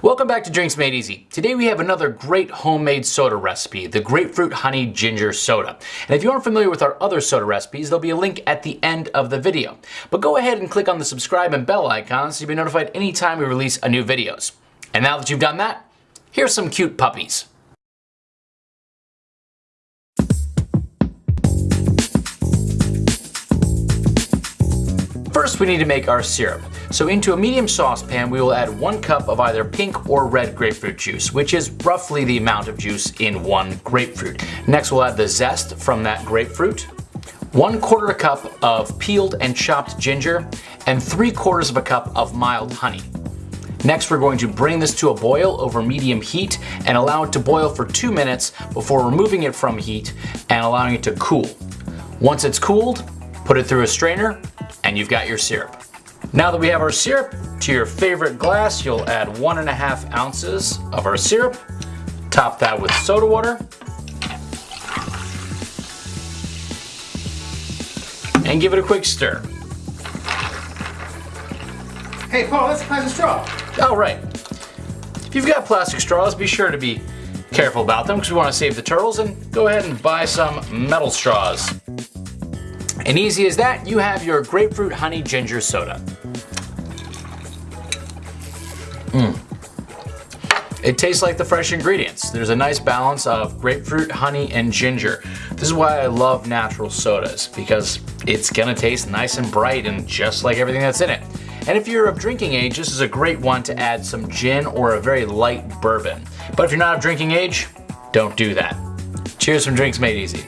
Welcome back to Drinks Made Easy. Today we have another great homemade soda recipe, the Grapefruit Honey Ginger Soda. And if you aren't familiar with our other soda recipes, there'll be a link at the end of the video. But go ahead and click on the subscribe and bell icon so you'll be notified anytime we release a new videos. And now that you've done that, here's some cute puppies. First, we need to make our syrup. So into a medium saucepan, we will add one cup of either pink or red grapefruit juice, which is roughly the amount of juice in one grapefruit. Next, we'll add the zest from that grapefruit, one quarter a cup of peeled and chopped ginger, and three quarters of a cup of mild honey. Next, we're going to bring this to a boil over medium heat and allow it to boil for two minutes before removing it from heat and allowing it to cool. Once it's cooled, put it through a strainer and you've got your syrup. Now that we have our syrup, to your favorite glass, you'll add one and a half ounces of our syrup. Top that with soda water. And give it a quick stir. Hey Paul, that's a plastic straw. Oh, right. If you've got plastic straws, be sure to be careful about them because we want to save the turtles and go ahead and buy some metal straws. And easy as that, you have your grapefruit honey ginger soda. Mmm. It tastes like the fresh ingredients. There's a nice balance of grapefruit, honey, and ginger. This is why I love natural sodas, because it's gonna taste nice and bright and just like everything that's in it. And if you're of drinking age, this is a great one to add some gin or a very light bourbon. But if you're not of drinking age, don't do that. Cheers from Drinks Made Easy.